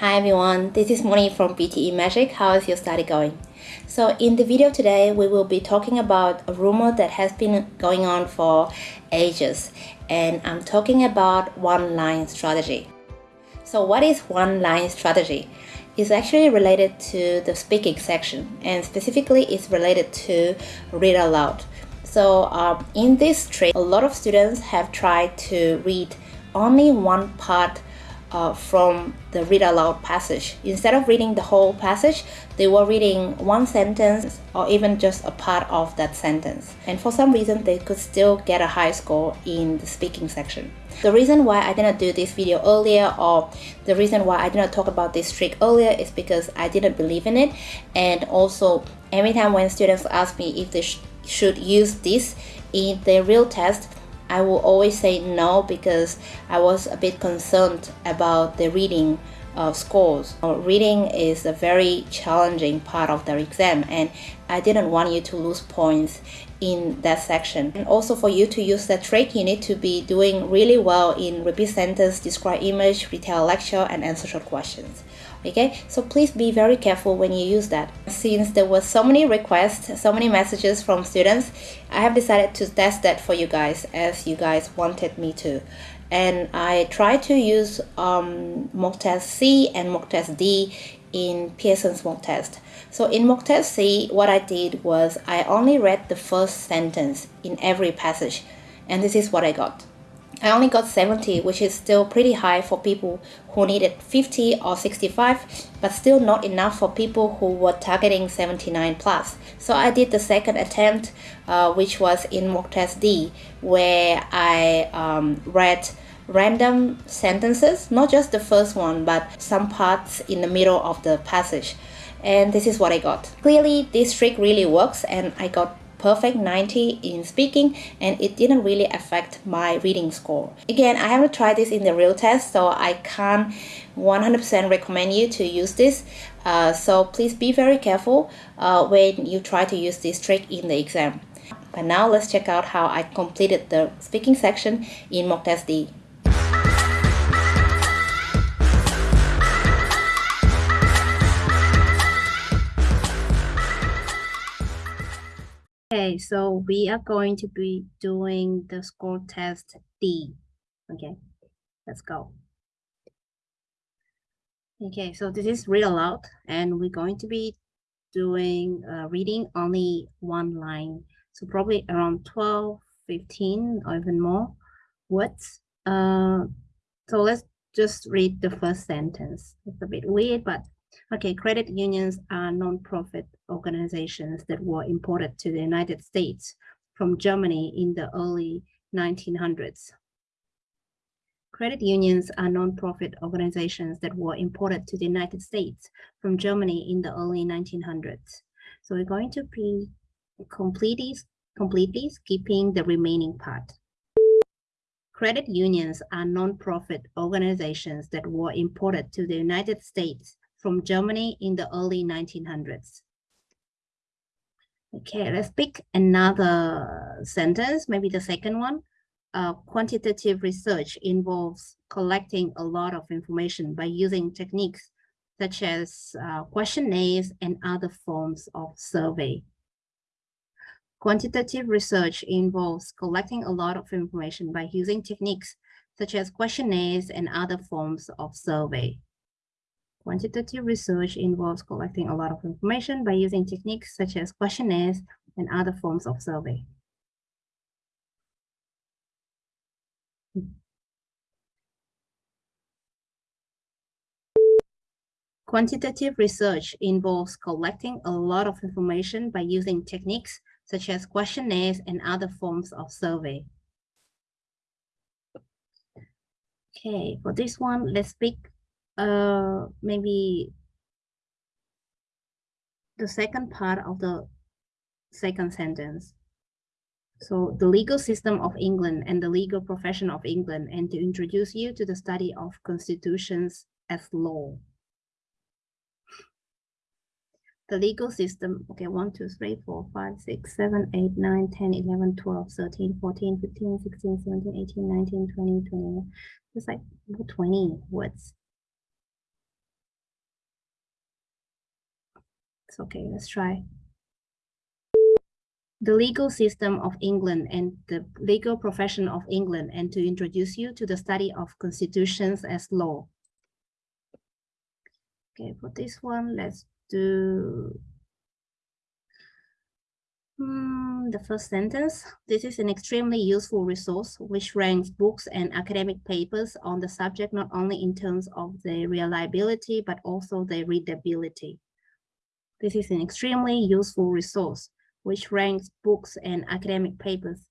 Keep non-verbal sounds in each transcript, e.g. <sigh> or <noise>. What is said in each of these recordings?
Hi everyone, this is Moni from PTE Magic. How is your study going? So in the video today, we will be talking about a rumor that has been going on for ages and I'm talking about one-line strategy. So what is one-line strategy? It's actually related to the speaking section and specifically it's related to read aloud. So um, in this trick, a lot of students have tried to read only one part uh, from the read aloud passage. Instead of reading the whole passage, they were reading one sentence or even just a part of that sentence. And for some reason, they could still get a high score in the speaking section. The reason why I didn't do this video earlier or the reason why I didn't talk about this trick earlier is because I didn't believe in it. And also, every time when students ask me if they sh should use this in their real test, I will always say no because I was a bit concerned about the reading uh, scores. Reading is a very challenging part of the exam and I didn't want you to lose points in that section. And also for you to use that trick, you need to be doing really well in repeat sentence, describe image, retell lecture, and answer short questions. Okay, so please be very careful when you use that. Since there were so many requests, so many messages from students, I have decided to test that for you guys as you guys wanted me to and I tried to use um, mock test C and mock test D in Pearson's mock test. So in mock test C, what I did was I only read the first sentence in every passage, and this is what I got. I only got 70, which is still pretty high for people who needed 50 or 65, but still not enough for people who were targeting 79 plus. So I did the second attempt, uh, which was in mock test D, where I um, read random sentences, not just the first one, but some parts in the middle of the passage. And this is what I got. Clearly, this trick really works, and I got perfect 90 in speaking and it didn't really affect my reading score. Again, I haven't tried this in the real test so I can't 100% recommend you to use this. Uh, so please be very careful uh, when you try to use this trick in the exam. But now let's check out how I completed the speaking section in mock test D. Okay, so we are going to be doing the score test D. Okay, let's go. Okay, so this is read aloud, and we're going to be doing uh, reading only one line. So probably around 12, 15, or even more words. Uh, so let's just read the first sentence. It's a bit weird, but Okay, credit unions are non-profit organizations that were imported to the United States from Germany in the early 1900s. Credit unions are non-profit organizations that were imported to the United States from Germany in the early 1900s. So we're going to be completely, completely skipping the remaining part. Credit unions are non-profit organizations that were imported to the United States from Germany in the early 1900s. Okay, let's pick another sentence, maybe the second one. Uh, quantitative research involves collecting a lot of information by using techniques such as uh, questionnaires and other forms of survey. Quantitative research involves collecting a lot of information by using techniques such as questionnaires and other forms of survey. Quantitative research involves collecting a lot of information by using techniques such as questionnaires and other forms of survey. Quantitative research involves collecting a lot of information by using techniques such as questionnaires and other forms of survey. Okay, for this one, let's pick uh, maybe the second part of the second sentence. So the legal system of England and the legal profession of England and to introduce you to the study of constitutions as law. The legal system, okay, 1, 2, 3, 4, 5, 6, 7, 8, 9, 10, 11, 12, 13, 14, 15, 16, 17, 18, 19, 20, 21. It's like 20 words. Okay, let's try. The legal system of England and the legal profession of England and to introduce you to the study of constitutions as law. Okay, for this one, let's do Hmm, the first sentence. This is an extremely useful resource which ranks books and academic papers on the subject not only in terms of their reliability but also their readability. This is an extremely useful resource which ranks books and academic papers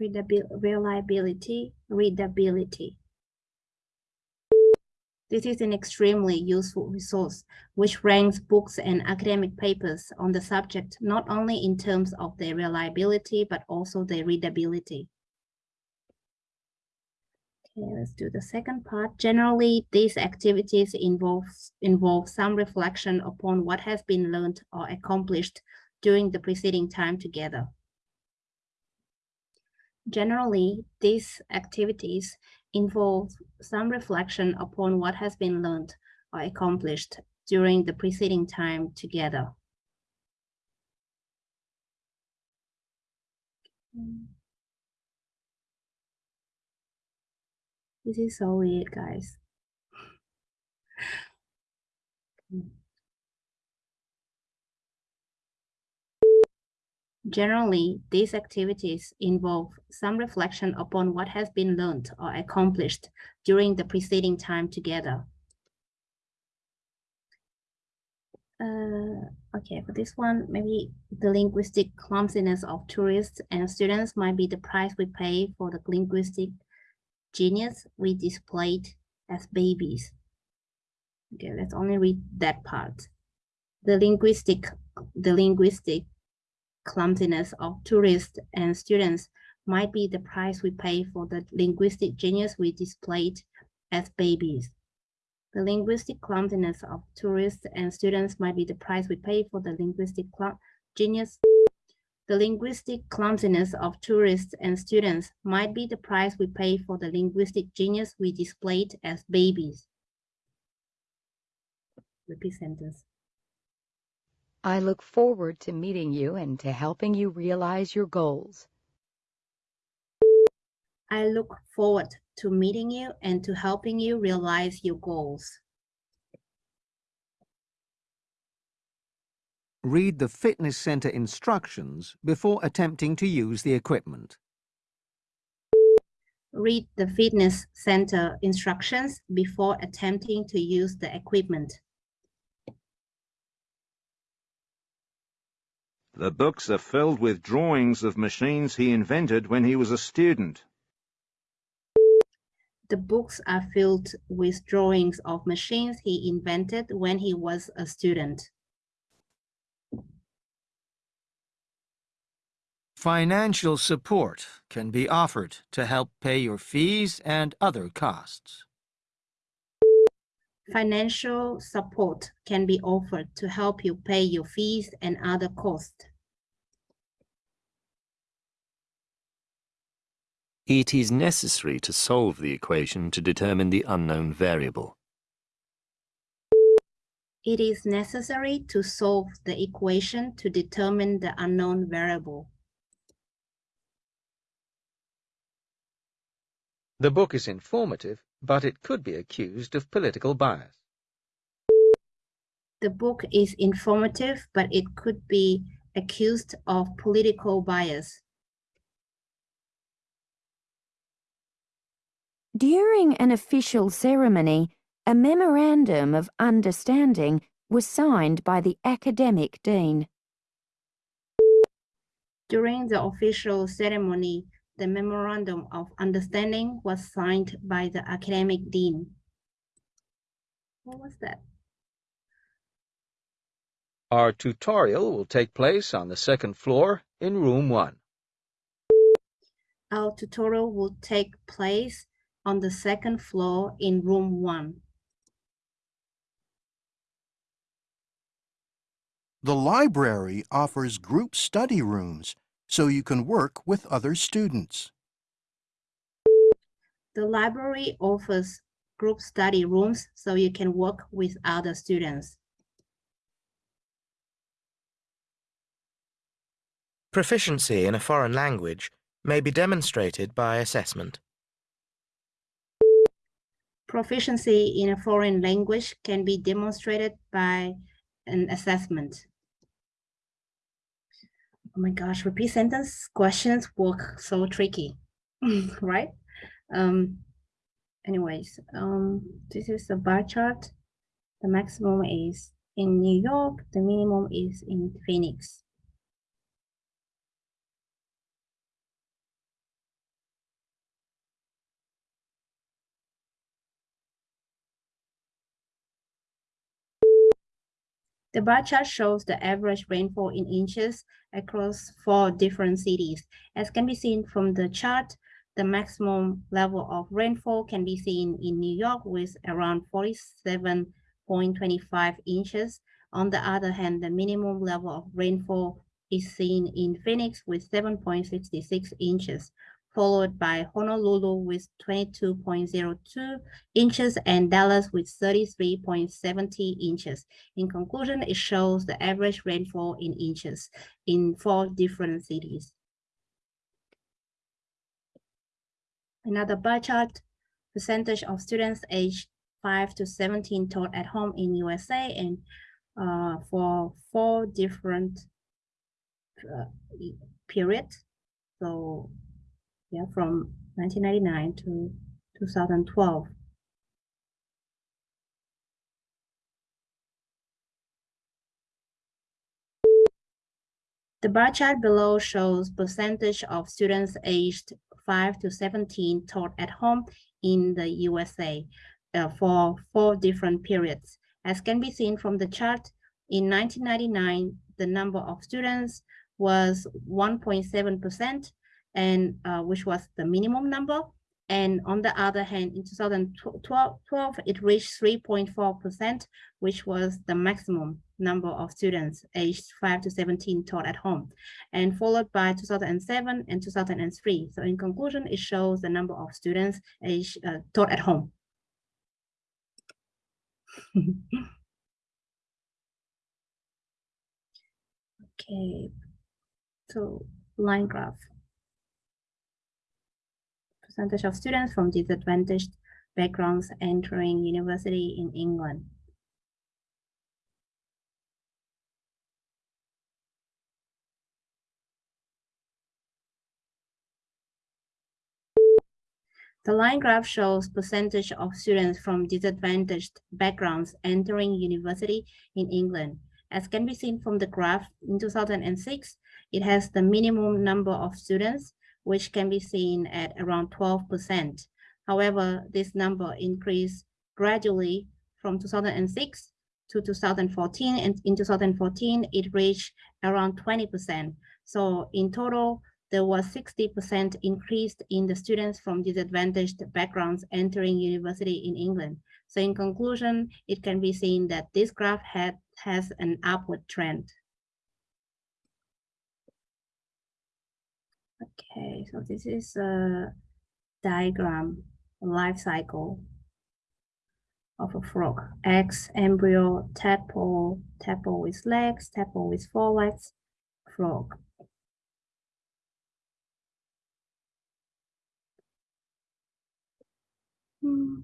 reliability, readability. This is an extremely useful resource which ranks books and academic papers on the subject not only in terms of their reliability but also their readability. Okay, let's do the second part. Generally, these activities involve, involve some reflection upon what has been learned or accomplished during the preceding time together. Generally, these activities involve some reflection upon what has been learned or accomplished during the preceding time together. This is so weird, guys. Generally, these activities involve some reflection upon what has been learned or accomplished during the preceding time together. Uh, okay, for this one, maybe the linguistic clumsiness of tourists and students might be the price we pay for the linguistic genius we displayed as babies. Okay, let's only read that part. The linguistic, the linguistic clumsiness of tourists and students might be the price we pay for the linguistic genius we displayed as babies. The linguistic clumsiness of tourists and students might be the price we pay for the linguistic genius. The linguistic clumsiness of tourists and students might be the price we pay for the linguistic genius we displayed as babies. Repeat sentence. I look forward to meeting you and to helping you realize your goals. I look forward to meeting you and to helping you realize your goals. Read the fitness center instructions before attempting to use the equipment. Read the fitness center instructions before attempting to use the equipment. The books are filled with drawings of machines he invented when he was a student. The books are filled with drawings of machines he invented when he was a student. Financial support can be offered to help pay your fees and other costs. Financial support can be offered to help you pay your fees and other costs. It is necessary to solve the equation to determine the unknown variable. It is necessary to solve the equation to determine the unknown variable. The book is informative, but it could be accused of political bias. The book is informative, but it could be accused of political bias. During an official ceremony, a memorandum of understanding was signed by the academic dean. During the official ceremony, the memorandum of understanding was signed by the academic dean. What was that? Our tutorial will take place on the second floor in room one. Our tutorial will take place on the second floor in room one. The library offers group study rooms so you can work with other students. The library offers group study rooms so you can work with other students. Proficiency in a foreign language may be demonstrated by assessment. Proficiency in a foreign language can be demonstrated by an assessment. Oh my gosh, repeat sentence questions work so tricky, <laughs> right? Um, anyways, um, this is the bar chart. The maximum is in New York, the minimum is in Phoenix. The bar chart shows the average rainfall in inches across four different cities. As can be seen from the chart, the maximum level of rainfall can be seen in New York with around 47.25 inches. On the other hand, the minimum level of rainfall is seen in Phoenix with 7.66 inches followed by Honolulu with 22.02 inches and Dallas with 33.70 inches. In conclusion, it shows the average rainfall in inches in four different cities. Another bar chart, percentage of students aged 5 to 17 taught at home in USA and uh, for four different uh, periods. So yeah, from 1999 to 2012. The bar chart below shows percentage of students aged 5 to 17 taught at home in the USA uh, for four different periods. As can be seen from the chart, in 1999, the number of students was 1.7%, and uh, which was the minimum number. And on the other hand, in 2012, it reached 3.4%, which was the maximum number of students aged 5 to 17 taught at home, and followed by 2007 and 2003. So in conclusion, it shows the number of students aged uh, taught at home. <laughs> okay, so line graph percentage of students from disadvantaged backgrounds entering university in England. The line graph shows percentage of students from disadvantaged backgrounds entering university in England. As can be seen from the graph, in 2006, it has the minimum number of students which can be seen at around 12%. However, this number increased gradually from 2006 to 2014, and in 2014, it reached around 20%. So in total, there was 60% increase in the students from disadvantaged backgrounds entering university in England. So in conclusion, it can be seen that this graph had, has an upward trend. Okay, so this is a diagram, life cycle of a frog. Eggs, embryo, tadpole, tadpole with legs, tadpole with four legs, frog. Hmm.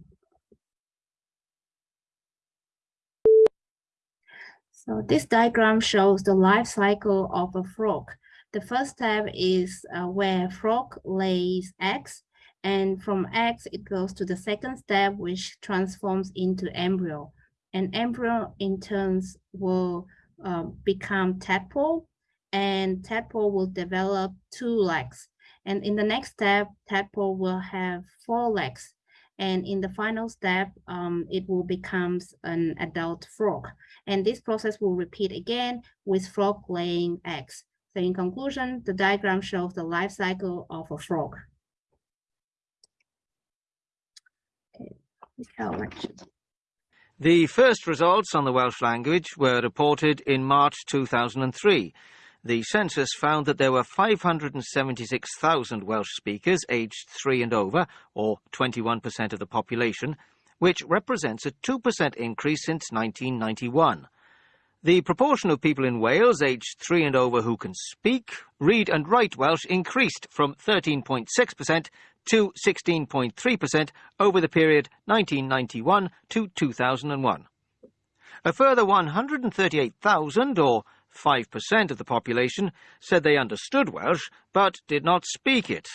So this diagram shows the life cycle of a frog. The first step is uh, where frog lays eggs and from eggs it goes to the second step which transforms into embryo. And embryo in turns will uh, become tadpole and tadpole will develop two legs. And in the next step, tadpole will have four legs. And in the final step, um, it will become an adult frog. And this process will repeat again with frog laying eggs. So in conclusion, the diagram shows the life cycle of a frog. The first results on the Welsh language were reported in March 2003, the census found that there were 576,000 Welsh speakers aged 3 and over, or 21% of the population, which represents a 2% increase since 1991. The proportion of people in Wales aged 3 and over who can speak, read and write Welsh increased from 13.6% to 16.3% over the period 1991 to 2001. A further 138,000, or 5% of the population, said they understood Welsh but did not speak it.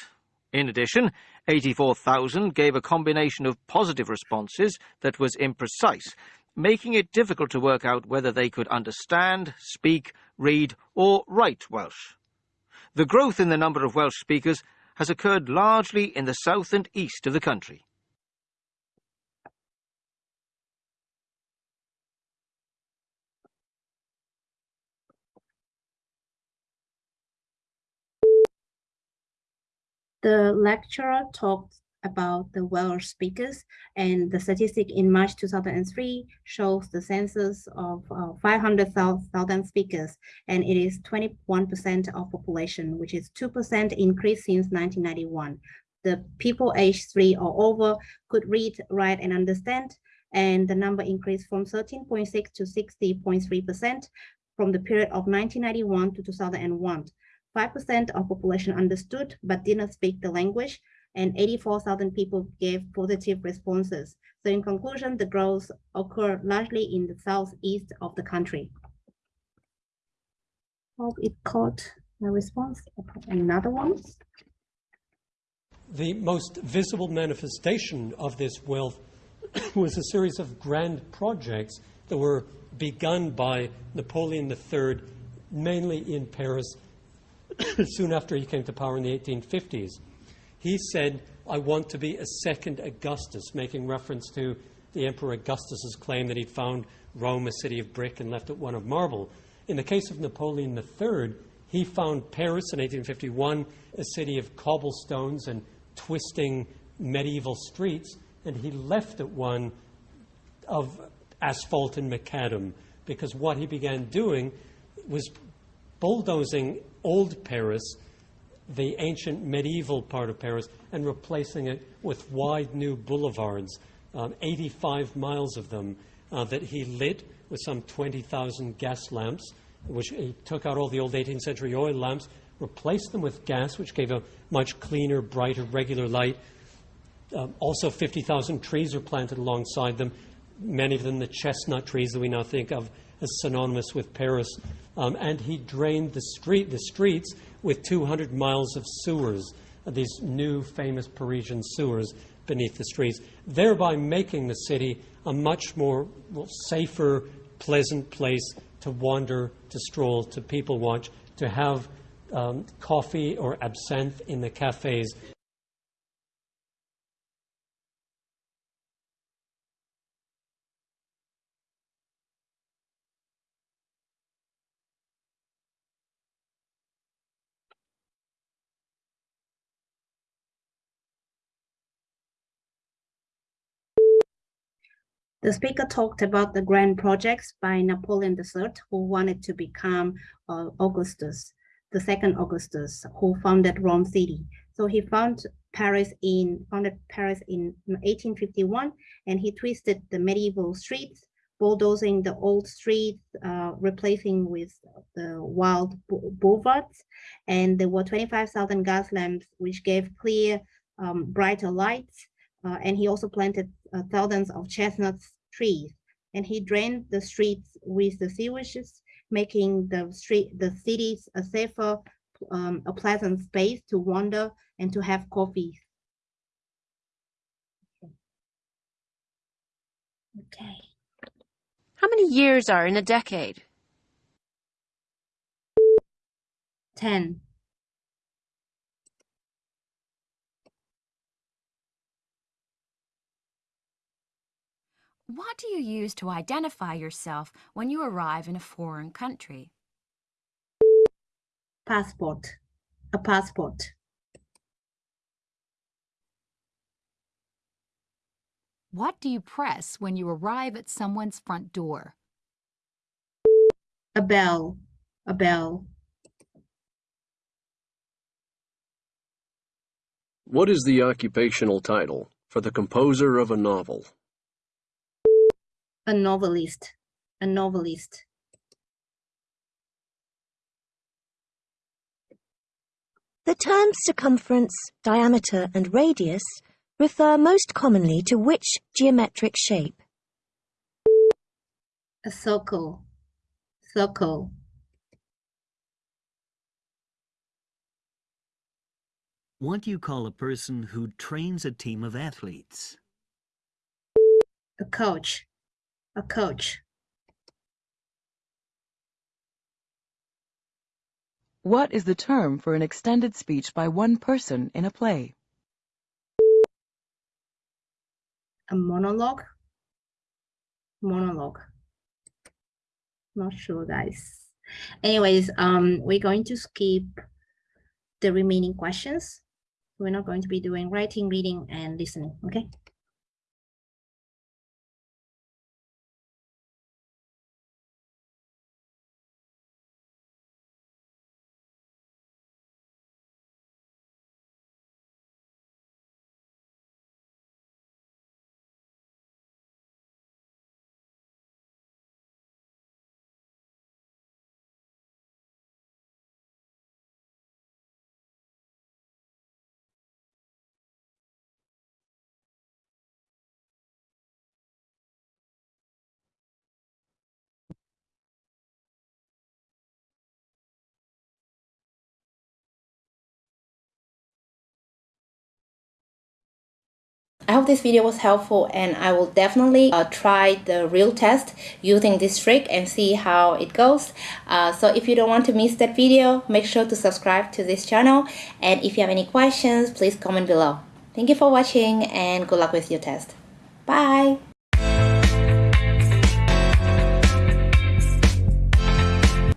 In addition, 84,000 gave a combination of positive responses that was imprecise, making it difficult to work out whether they could understand, speak, read, or write Welsh. The growth in the number of Welsh speakers has occurred largely in the south and east of the country. The lecturer talked about the Welsh speakers and the statistic in March 2003 shows the census of uh, 500,000 speakers and it is 21% of population, which is 2% increase since 1991. The people aged three or over could read, write and understand and the number increased from 13.6 to 60.3% from the period of 1991 to 2001. 5% of population understood but did not speak the language, and 84,000 people gave positive responses. So in conclusion, the growth occurred largely in the southeast of the country. Hope it caught my response. Another one. The most visible manifestation of this wealth <coughs> was a series of grand projects that were begun by Napoleon III, mainly in Paris, <coughs> soon after he came to power in the 1850s. He said, I want to be a second Augustus, making reference to the Emperor Augustus's claim that he'd found Rome a city of brick and left it one of marble. In the case of Napoleon III, he found Paris in 1851 a city of cobblestones and twisting medieval streets, and he left it one of asphalt and macadam, because what he began doing was bulldozing old Paris the ancient medieval part of Paris and replacing it with wide new boulevards, um, 85 miles of them, uh, that he lit with some 20,000 gas lamps, which he took out all the old 18th century oil lamps, replaced them with gas, which gave a much cleaner, brighter, regular light. Um, also, 50,000 trees are planted alongside them, many of them the chestnut trees that we now think of as synonymous with Paris. Um, and he drained the, street, the streets with 200 miles of sewers, these new famous Parisian sewers beneath the streets, thereby making the city a much more well, safer, pleasant place to wander, to stroll, to people watch, to have um, coffee or absinthe in the cafes. The speaker talked about the grand projects by Napoleon III, who wanted to become uh, Augustus, the second Augustus, who founded Rome City. So he found Paris in founded Paris in 1851, and he twisted the medieval streets, bulldozing the old streets, uh, replacing with the wild boulevards. And there were 25,000 gas lamps, which gave clear, um, brighter lights. Uh, and he also planted uh, thousands of chestnut trees, and he drained the streets with the sewages, making the street, the cities a safer, um, a pleasant space to wander and to have coffee. Okay. How many years are in a decade? 10. What do you use to identify yourself when you arrive in a foreign country? Passport, a passport. What do you press when you arrive at someone's front door? A bell, a bell. What is the occupational title for the composer of a novel? A novelist. A novelist. The terms circumference, diameter, and radius refer most commonly to which geometric shape? A circle. Circle. What do you call a person who trains a team of athletes? A coach. A coach. What is the term for an extended speech by one person in a play? A monologue. Monologue. Not sure, guys. Anyways, um, we're going to skip the remaining questions. We're not going to be doing writing, reading, and listening, okay? I hope this video was helpful and I will definitely uh, try the real test using this trick and see how it goes. Uh, so if you don't want to miss that video, make sure to subscribe to this channel and if you have any questions, please comment below. Thank you for watching and good luck with your test. Bye!